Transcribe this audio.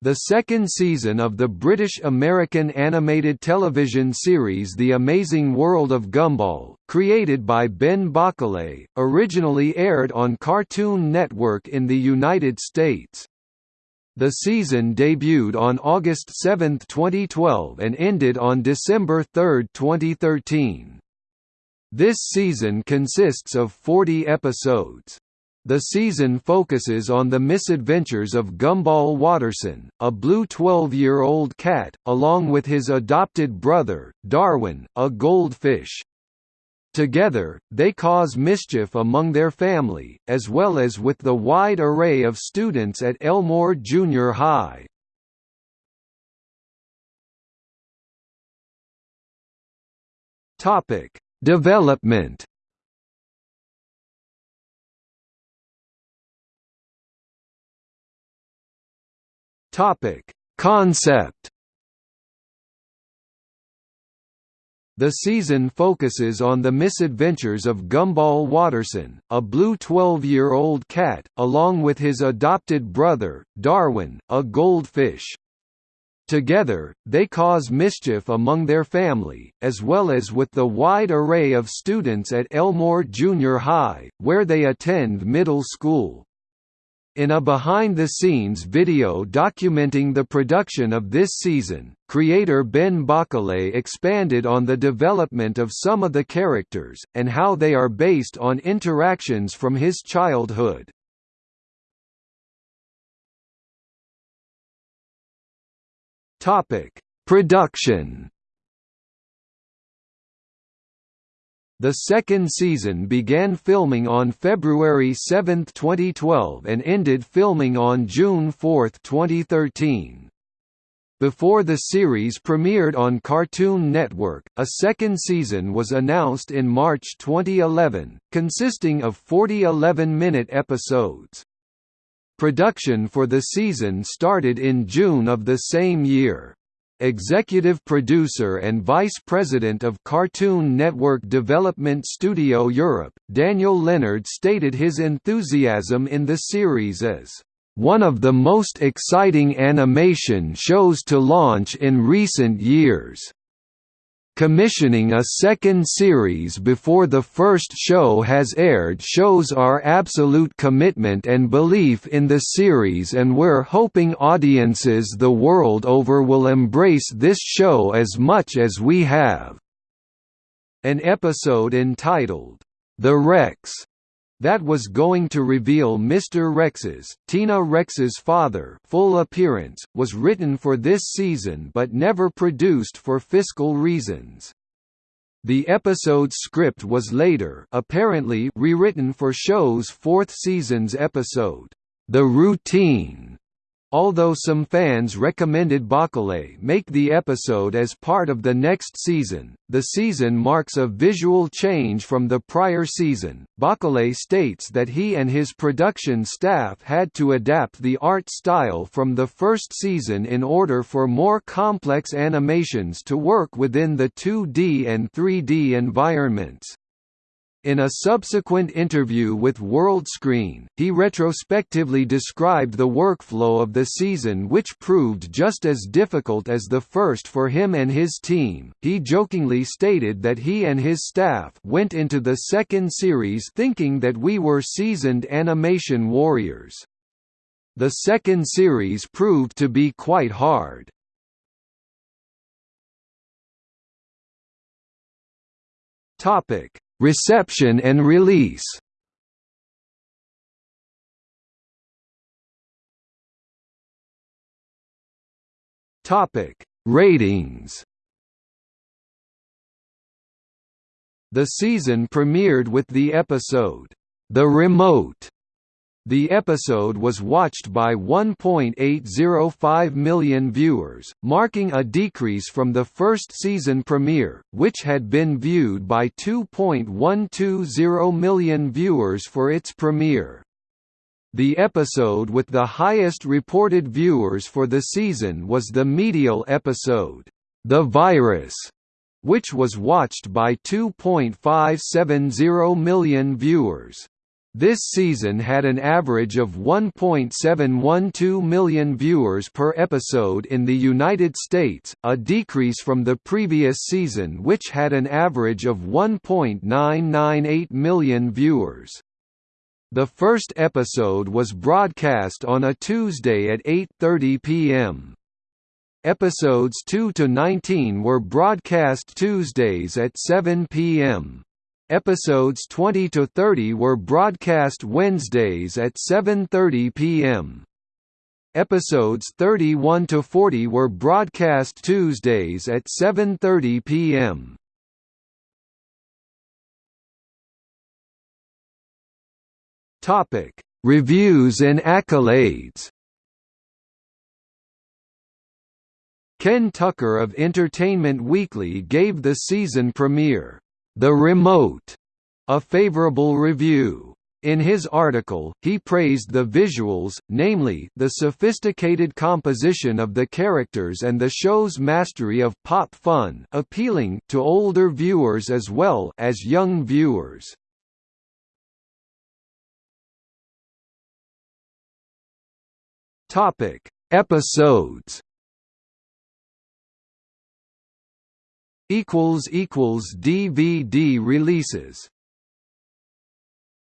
The second season of the British-American animated television series The Amazing World of Gumball, created by Ben Bocquelet, originally aired on Cartoon Network in the United States. The season debuted on August 7, 2012 and ended on December 3, 2013. This season consists of 40 episodes. The season focuses on the misadventures of Gumball Watterson, a blue 12-year-old cat, along with his adopted brother, Darwin, a goldfish. Together, they cause mischief among their family, as well as with the wide array of students at Elmore Junior High. Development Topic: Concept. The season focuses on the misadventures of Gumball Watterson, a blue 12-year-old cat, along with his adopted brother, Darwin, a goldfish. Together, they cause mischief among their family, as well as with the wide array of students at Elmore Junior High, where they attend middle school. In a behind-the-scenes video documenting the production of this season, creator Ben Bocquelet expanded on the development of some of the characters, and how they are based on interactions from his childhood. Production The second season began filming on February 7, 2012 and ended filming on June 4, 2013. Before the series premiered on Cartoon Network, a second season was announced in March 2011, consisting of 40 11-minute episodes. Production for the season started in June of the same year. Executive producer and vice president of Cartoon Network Development Studio Europe, Daniel Lennard stated his enthusiasm in the series as one of the most exciting animation shows to launch in recent years commissioning a second series before the first show has aired shows our absolute commitment and belief in the series and we're hoping audiences the world over will embrace this show as much as we have." An episode entitled, The Rex that was going to reveal Mr. Rex's, Tina Rex's father full appearance, was written for this season but never produced for fiscal reasons. The episode's script was later apparently rewritten for show's fourth season's episode, The Routine, Although some fans recommended Bocquelet make the episode as part of the next season, the season marks a visual change from the prior season. Bocquelet states that he and his production staff had to adapt the art style from the first season in order for more complex animations to work within the 2D and 3D environments. In a subsequent interview with WorldScreen, he retrospectively described the workflow of the season which proved just as difficult as the first for him and his team. He jokingly stated that he and his staff went into the second series thinking that we were seasoned animation warriors. The second series proved to be quite hard. Topic Reception and release Topic: Ratings. The season premiered with the episode The Remote the episode was watched by 1.805 million viewers, marking a decrease from the first season premiere, which had been viewed by 2.120 million viewers for its premiere. The episode with the highest reported viewers for the season was the medial episode, The Virus, which was watched by 2.570 million viewers. This season had an average of 1.712 million viewers per episode in the United States, a decrease from the previous season which had an average of 1.998 million viewers. The first episode was broadcast on a Tuesday at 8.30 p.m. Episodes 2 to 19 were broadcast Tuesdays at 7 p.m. Episodes 20 to 30 were broadcast Wednesdays at 7:30 p.m. Episodes 31 to 40 were broadcast Tuesdays at 7:30 p.m. Topic: Reviews and accolades. Ken Tucker of Entertainment Weekly gave the season premiere the Remote, a favorable review. In his article, he praised the visuals, namely, the sophisticated composition of the characters and the show's mastery of pop fun appealing to older viewers as well as young viewers. Episodes equals equals DVD releases